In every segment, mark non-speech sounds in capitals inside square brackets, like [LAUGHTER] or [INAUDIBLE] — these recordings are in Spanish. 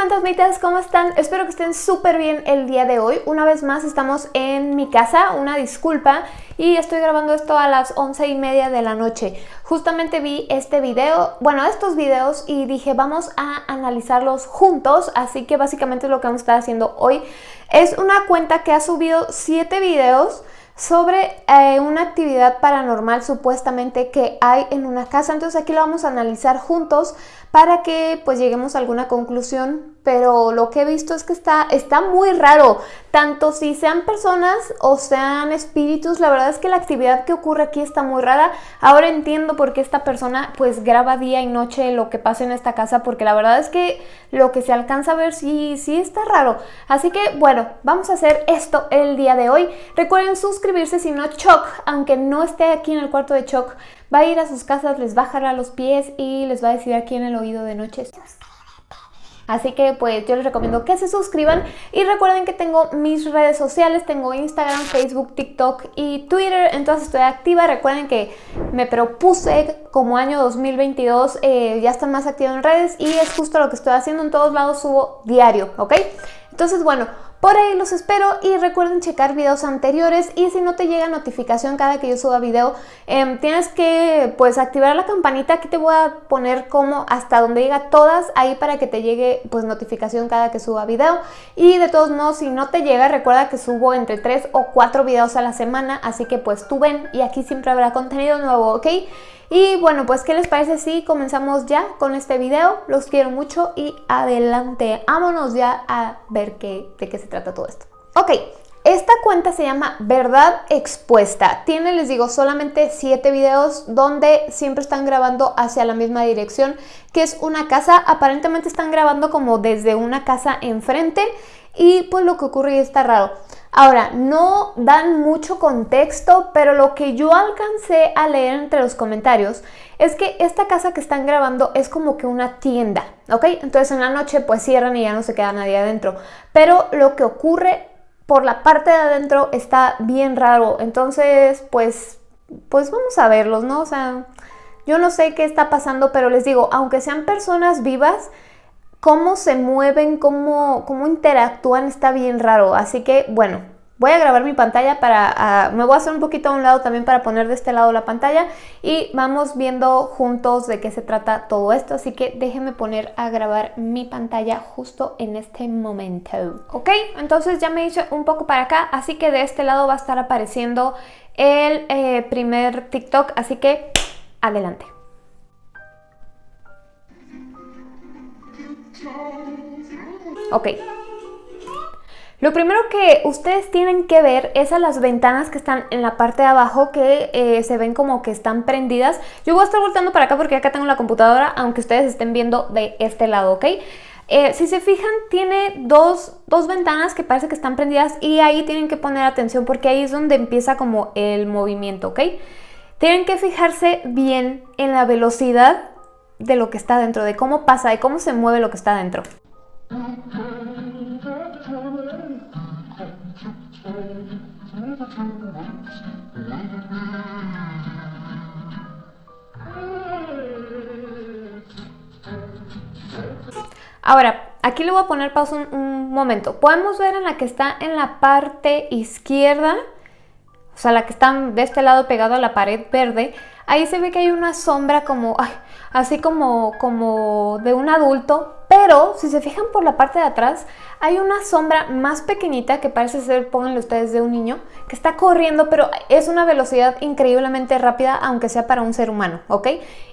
fantasmitas, ¿cómo están? Espero que estén súper bien el día de hoy. Una vez más estamos en mi casa, una disculpa, y estoy grabando esto a las once y media de la noche. Justamente vi este video, bueno, estos videos, y dije vamos a analizarlos juntos, así que básicamente lo que vamos a estar haciendo hoy es una cuenta que ha subido siete videos sobre eh, una actividad paranormal supuestamente que hay en una casa. Entonces aquí lo vamos a analizar juntos para que pues lleguemos a alguna conclusión, pero lo que he visto es que está, está muy raro, tanto si sean personas o sean espíritus, la verdad es que la actividad que ocurre aquí está muy rara. Ahora entiendo por qué esta persona pues graba día y noche lo que pasa en esta casa, porque la verdad es que lo que se alcanza a ver sí, sí está raro. Así que bueno, vamos a hacer esto el día de hoy. Recuerden suscribirse si no Choc, aunque no esté aquí en el cuarto de Choc, va a ir a sus casas, les va a jalar los pies y les va a decir aquí en el oído de noche Así que pues yo les recomiendo que se suscriban y recuerden que tengo mis redes sociales, tengo Instagram, Facebook, TikTok y Twitter, entonces estoy activa. Recuerden que me propuse como año 2022 eh, ya estar más activa en redes y es justo lo que estoy haciendo, en todos lados subo diario, ¿ok? Entonces bueno, por ahí los espero y recuerden checar videos anteriores y si no te llega notificación cada que yo suba video, em, tienes que pues activar la campanita, aquí te voy a poner como hasta donde llega todas, ahí para que te llegue pues notificación cada que suba video. Y de todos modos si no te llega recuerda que subo entre 3 o 4 videos a la semana, así que pues tú ven y aquí siempre habrá contenido nuevo, ¿ok? Y bueno, pues ¿qué les parece si comenzamos ya con este video? Los quiero mucho y adelante, vámonos ya a ver qué, de qué se trata todo esto. Ok, esta cuenta se llama Verdad Expuesta. Tiene, les digo, solamente 7 videos donde siempre están grabando hacia la misma dirección, que es una casa. Aparentemente están grabando como desde una casa enfrente y pues lo que ocurre está raro. Ahora, no dan mucho contexto, pero lo que yo alcancé a leer entre los comentarios es que esta casa que están grabando es como que una tienda, ¿ok? Entonces en la noche pues cierran y ya no se queda nadie adentro. Pero lo que ocurre por la parte de adentro está bien raro, entonces pues, pues vamos a verlos, ¿no? O sea, yo no sé qué está pasando, pero les digo, aunque sean personas vivas, cómo se mueven, cómo, cómo interactúan está bien raro. Así que, bueno, voy a grabar mi pantalla para... Ah, me voy a hacer un poquito a un lado también para poner de este lado la pantalla y vamos viendo juntos de qué se trata todo esto. Así que déjenme poner a grabar mi pantalla justo en este momento. Ok, entonces ya me hice un poco para acá, así que de este lado va a estar apareciendo el eh, primer TikTok, así que adelante. Ok. Lo primero que ustedes tienen que ver es a las ventanas que están en la parte de abajo que eh, se ven como que están prendidas. Yo voy a estar volteando para acá porque acá tengo la computadora, aunque ustedes estén viendo de este lado, ¿ok? Eh, si se fijan, tiene dos, dos, ventanas que parece que están prendidas y ahí tienen que poner atención porque ahí es donde empieza como el movimiento, ¿ok? Tienen que fijarse bien en la velocidad de lo que está dentro, de cómo pasa, de cómo se mueve lo que está dentro. Ahora, aquí le voy a poner pausa un, un, momento. Podemos ver en la que está en la parte izquierda, o sea, la que está de este lado pegado a la pared verde, ahí se ve que hay una sombra como, ay, así como, como de un adulto, pero si se fijan por la parte de atrás, hay una sombra más pequeñita que parece ser, pónganle ustedes, de un niño, que está corriendo, pero es una velocidad increíblemente rápida, aunque sea para un ser humano, ¿ok?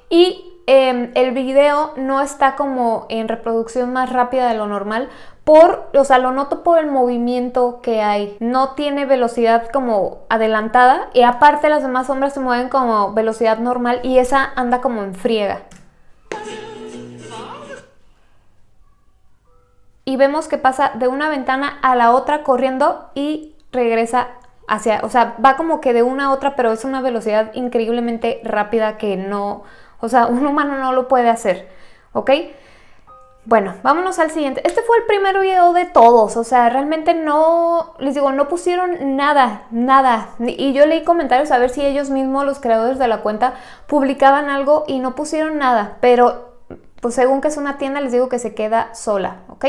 Y eh, el video no está como en reproducción más rápida de lo normal, por, o sea, lo noto por el movimiento que hay. No tiene velocidad como adelantada y aparte las demás sombras se mueven como velocidad normal y esa anda como en friega. Y vemos que pasa de una ventana a la otra corriendo y regresa hacia, o sea, va como que de una a otra, pero es una velocidad increíblemente rápida que no, o sea, un humano no lo puede hacer, ¿ok? Bueno, vámonos al siguiente. Este fue el primer video de todos, o sea, realmente no, les digo, no pusieron nada, nada. Y yo leí comentarios a ver si ellos mismos, los creadores de la cuenta, publicaban algo y no pusieron nada. Pero pues según que es una tienda, les digo que se queda sola, ¿ok?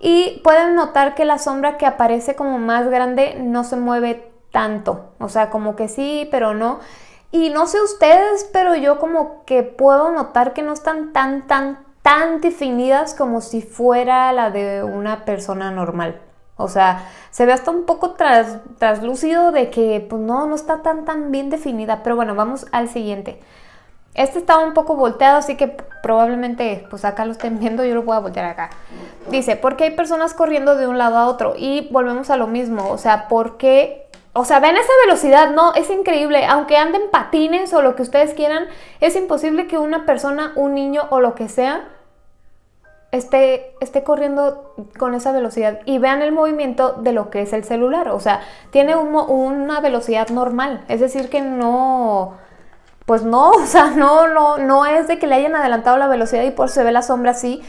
Y pueden notar que la sombra que aparece como más grande no se mueve tanto, o sea, como que sí, pero no. Y no sé ustedes, pero yo como que puedo notar que no están tan, tan, tan definidas como si fuera la de una persona normal. O sea, se ve hasta un poco tras, traslúcido de que pues no, no está tan tan bien definida. Pero bueno, vamos al siguiente. Este estaba un poco volteado, así que probablemente pues acá lo estén viendo, yo lo voy a voltear acá. Dice, ¿por qué hay personas corriendo de un lado a otro? Y volvemos a lo mismo, o sea, ¿por qué o sea, ven esa velocidad, no, es increíble. Aunque anden patines o lo que ustedes quieran, es imposible que una persona, un niño o lo que sea, esté, esté corriendo con esa velocidad. Y vean el movimiento de lo que es el celular. O sea, tiene una velocidad normal. Es decir, que no... Pues no, [LAUGHS] o sea, no, no, no es de que le hayan adelantado la velocidad y por se ve la sombra así.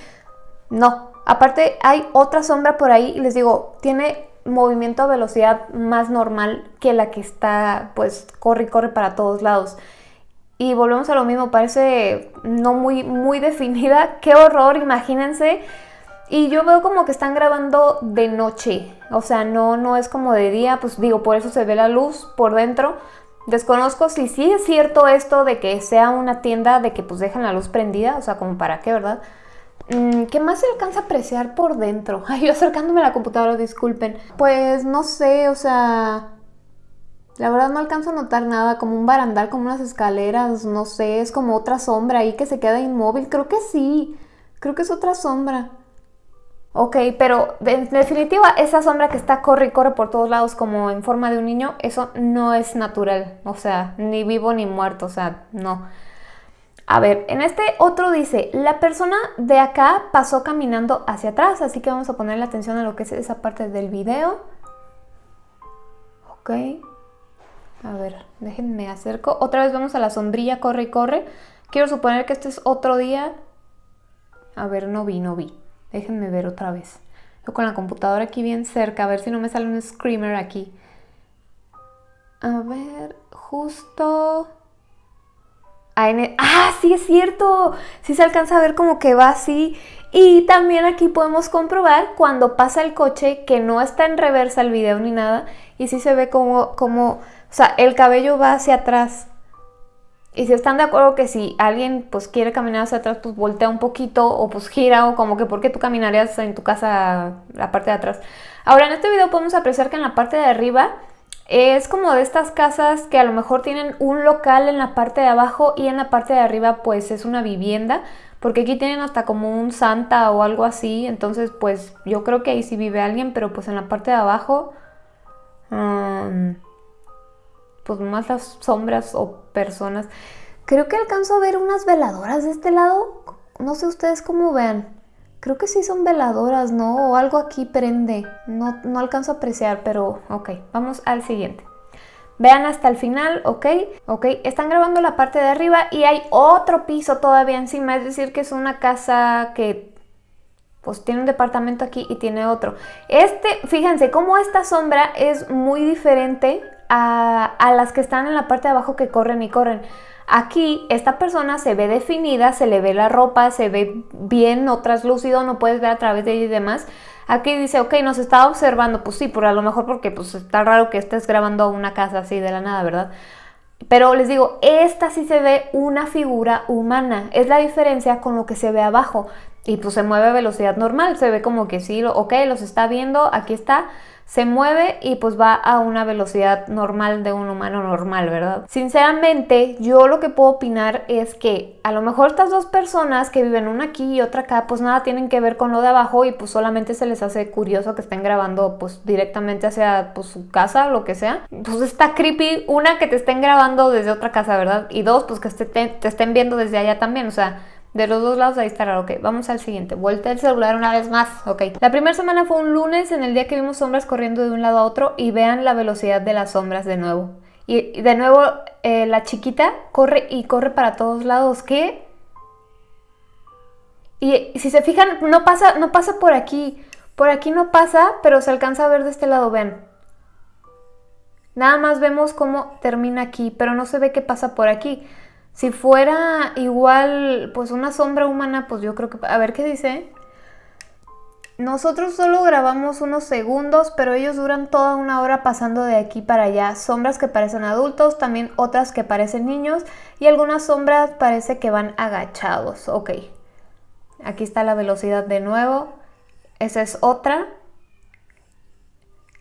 No. Aparte, hay otra sombra por ahí. Les digo, tiene movimiento a velocidad más normal que la que está, pues, corre y corre para todos lados. Y volvemos a lo mismo, parece no muy, muy [LAUGHS] definida. ¡Qué horror! Imagínense. Y yo veo como que están grabando de noche. O sea, no, no es como de día. Pues digo, por eso se ve la luz por dentro. Desconozco si sí es cierto esto de que sea una tienda de que pues dejan la luz prendida. O sea, como para qué, ¿verdad? Mm, ¿Qué más se alcanza a apreciar por dentro? [LAUGHS] Ay, acercándome a la computadora, disculpen. Pues no sé, o sea... La verdad no alcanzo a notar nada, como un barandal, como unas escaleras, no sé, es como otra sombra ahí que se queda inmóvil. Creo que sí, creo que es otra sombra. Ok, pero en definitiva esa sombra que está corre y corre por todos lados como en forma de un niño, eso no es natural, o sea, ni vivo ni muerto, o sea, no. A ver, en este otro dice, la persona de acá pasó caminando hacia atrás, así que vamos a ponerle atención a lo que es esa parte del video. Ok. A ver, déjenme acerco. Otra vez vamos a la sombrilla, corre y corre. Quiero suponer que este es otro día. A ver, no vi, no vi. Déjenme ver otra vez. Yo con la computadora aquí bien cerca, a ver si no me sale un screamer aquí. A ver, justo... Ah, sí es cierto. Sí se alcanza a ver como que va así. Y también aquí podemos comprobar cuando pasa el coche que no está en reversa el video ni nada. Y sí se ve como, como, o sea, el cabello va hacia atrás. Y si están de acuerdo que si alguien pues quiere caminar hacia atrás, pues voltea un poquito o pues gira o como que porque tú caminarías en tu casa la parte de atrás. Ahora en este video podemos apreciar que en la parte de arriba es como de estas casas que a lo mejor tienen un local en la parte de abajo y en la parte de arriba pues es una vivienda. Porque aquí tienen hasta como un santa o algo así. Entonces pues yo creo que ahí sí vive alguien. Pero pues en la parte de abajo... pues más las sombras o personas. Creo que alcanzo a ver unas veladoras de este lado. No sé ustedes cómo vean. Creo que sí son veladoras, ¿no? O algo aquí prende. No, no alcanzo a apreciar, pero ok. Vamos al siguiente. Vean hasta el final, ¿ok? Ok, están grabando la parte de arriba y hay otro piso todavía encima. Es decir, que es una casa que pues tiene un departamento aquí y tiene otro. Este, fíjense cómo esta sombra es muy diferente a, a las que están en la parte de abajo que corren y corren. Aquí esta persona se ve definida, se le ve la ropa, se ve bien, no traslúcido, no puedes ver a través de ella y demás. Aquí dice, ok, nos está observando, pues sí, a lo mejor porque pues está raro que estés grabando una casa así de la nada, ¿verdad? Pero les digo, esta sí se ve una figura humana, es la diferencia con lo que se ve abajo. Y pues se mueve a velocidad normal, se ve como que sí, ok, los está viendo, aquí está, se mueve y pues va a una velocidad normal de un humano normal, ¿verdad? Sinceramente, yo lo que puedo opinar es que a lo mejor estas dos personas que viven una aquí y otra acá, pues nada tienen que ver con lo de abajo y pues solamente se les hace curioso que estén grabando pues directamente hacia pues, su casa lo que sea. Pues está creepy, una que te estén grabando desde otra casa, ¿verdad? Y dos, pues que te, te estén viendo desde allá también, o sea... De los dos lados ahí está raro. Ok, vamos al siguiente. Vuelta el celular una vez más. Ok. La primera semana fue un lunes en el día que vimos sombras corriendo de un lado a otro y vean la velocidad de las sombras de nuevo. Y de nuevo eh, la chiquita corre y corre para todos lados. ¿Qué? Y si se fijan, no pasa, no pasa por aquí. Por aquí no pasa, pero se alcanza a ver de este lado, vean. Nada más vemos cómo termina aquí, pero no se ve qué pasa por aquí. Si fuera igual, pues una sombra humana, pues yo creo que... A ver qué dice. Nosotros solo grabamos unos segundos, pero ellos duran toda una hora pasando de aquí para allá. Sombras que parecen adultos, también otras que parecen niños y algunas sombras parece que van agachados. Ok, aquí está la velocidad de nuevo. Esa es otra.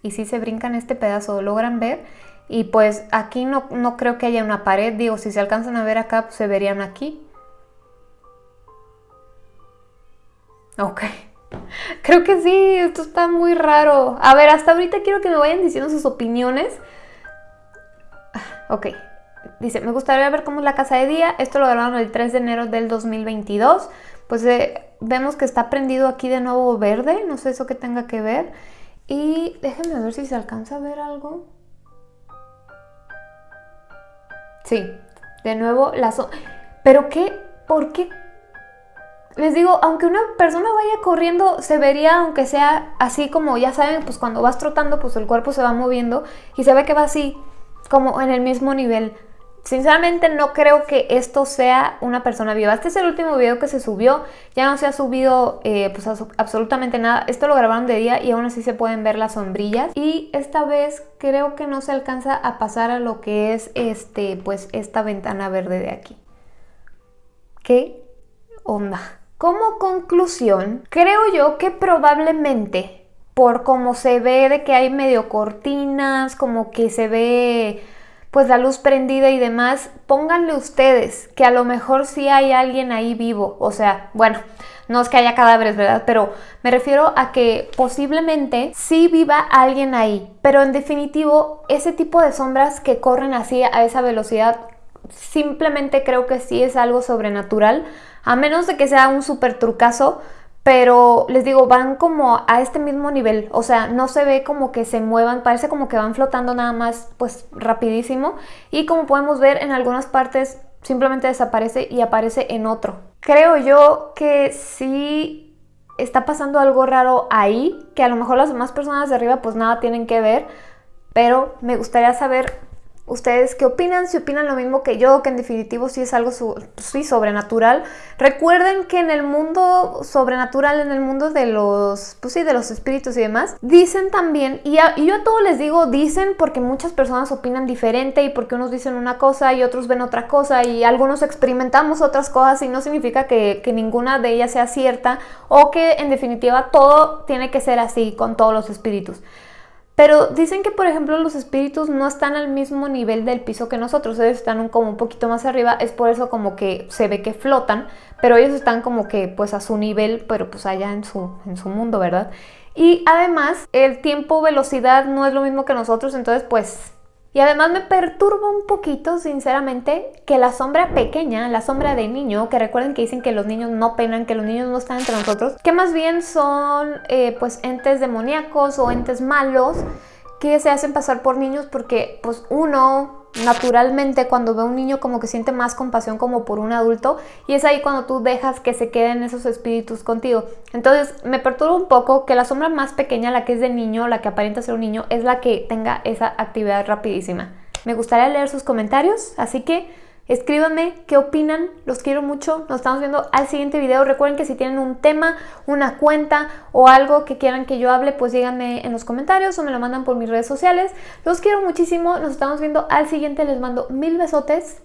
Y si se brincan este pedazo, ¿logran ver? Y pues aquí no, no creo que haya una pared, digo, si se alcanzan a ver acá, pues se verían aquí. Ok. [LAUGHS] Creo que sí, esto está muy raro. A ver, hasta ahorita quiero que me vayan diciendo sus opiniones. Ok. Dice, me gustaría ver cómo es la casa de día. Esto lo grabaron el 3 de enero del 2022. Pues eh, vemos que está prendido aquí de nuevo verde. No sé eso que tenga que ver. Y déjenme ver si se alcanza a ver algo. Sí, de nuevo la ¿Pero qué? ¿Por qué les digo, aunque una persona vaya corriendo, se vería, aunque sea así como, ya saben, pues cuando vas trotando, pues el cuerpo se va moviendo y se ve que va así, como en el mismo nivel. Sinceramente no creo que esto sea una persona viva. Este es el último video que se subió. Ya no se ha subido eh, pues absolutamente nada. Esto lo grabaron de día y aún así se pueden ver las sombrillas. Y esta vez creo que no se alcanza a pasar a lo que es este, pues esta ventana verde de aquí. ¿Qué onda? Como conclusión, creo yo que probablemente por cómo se ve de que hay medio cortinas, como que se ve pues la luz prendida y demás, pónganle ustedes que a lo mejor sí hay alguien ahí vivo, o sea, bueno, no es que haya cadáveres, ¿verdad? Pero me refiero a que posiblemente sí viva alguien ahí, pero en definitivo ese tipo de sombras que corren así a esa velocidad, simplemente creo que sí es algo sobrenatural a menos de que sea un súper trucazo, pero les digo, van como a este mismo nivel, o sea, no se ve como que se muevan, parece como que van flotando nada más, pues rapidísimo, y como podemos ver en algunas partes simplemente desaparece y aparece en otro. Creo yo que sí está pasando algo raro ahí, que a lo mejor las demás personas de arriba pues nada tienen que ver, pero me gustaría saber ¿Ustedes qué opinan? Si opinan lo mismo que yo, que en definitivo sí es algo sí, sobrenatural. Recuerden que en el mundo sobrenatural, en el mundo de los, pues sí, de los espíritus y demás, dicen también, y, yo a todos les digo dicen porque muchas personas opinan diferente y porque unos dicen una cosa y otros ven otra cosa y algunos experimentamos otras cosas y no significa que ninguna de ellas sea cierta o que en definitiva todo tiene que ser así con todos los espíritus. Pero dicen que, por ejemplo, los espíritus no están al mismo nivel del piso que nosotros, ellos están como un poquito más arriba, es por eso como que se ve que flotan, pero ellos están como que pues a su nivel, pero pues allá en su, en su mundo, ¿verdad? Y además, el tiempo, velocidad no es lo mismo que nosotros, entonces pues y además me perturba un poquito, sinceramente, que la sombra pequeña, la sombra de niño, que recuerden que dicen que los niños no penan, que los niños no están entre nosotros, que más bien son eh, pues entes demoníacos o entes malos que se hacen pasar por niños porque pues uno naturalmente cuando ve a un niño como que siente más compasión como por un adulto y es ahí cuando tú dejas que se queden esos espíritus contigo. Entonces me perturba un poco que la sombra más pequeña, la que es de niño, la que aparenta ser un niño, es la que tenga esa actividad rapidísima. Me gustaría leer sus comentarios, así que Escríbanme qué opinan, los quiero mucho, nos estamos viendo al siguiente video. Recuerden que si tienen un tema, una cuenta o algo que quieran que yo hable, pues díganme en los comentarios o me lo mandan por mis redes sociales. Los quiero muchísimo, nos estamos viendo al siguiente, les mando mil besotes